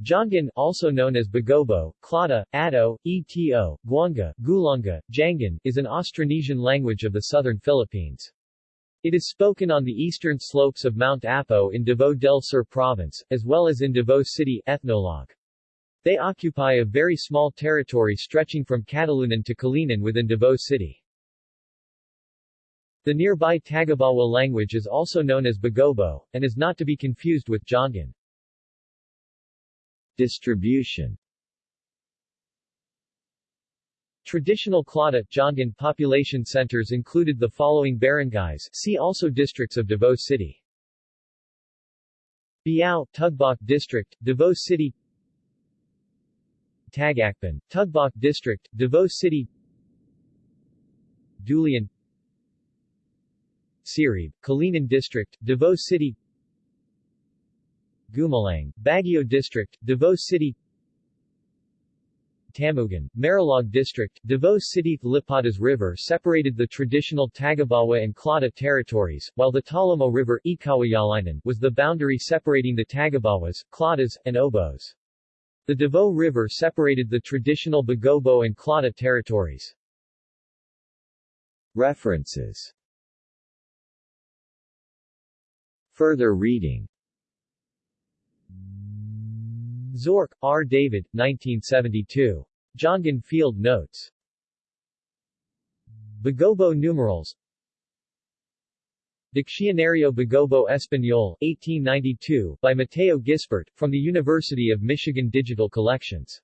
Giangan, also known as Bagobo, Klata, Ado, Eto, Guanga, Gulanga, Jangan, is an Austronesian language of the southern Philippines. It is spoken on the eastern slopes of Mount Apo in Davao del Sur province, as well as in Davao City ethnologue. They occupy a very small territory stretching from Catalunan to Calinan within Davao City. The nearby Tagabawa language is also known as Bagobo, and is not to be confused with Giangan. Distribution. Traditional Klata Giangan population centers included the following barangays see also districts of Davao City. Biao, Tugbok District, Davao City. Tagakpan, Tugbok District, Davao City. Dulian. Sirib, Calinan District, Davao City Gumalang, Baguio District, Davao City Tamugan, Marilog District, Davao City Lipadas River separated the traditional Tagabawa and Klata territories, while the Talomo River was the boundary separating the Tagabawas, Klatas, and Obos. The Davao River separated the traditional Bagobo and Klata territories. References Further reading Zorc, R. David, 1972. Giangan Field Notes. Bagobo numerals Diccionario Bagobo Español, 1892, by Mateo Gisbert, from the University of Michigan Digital Collections.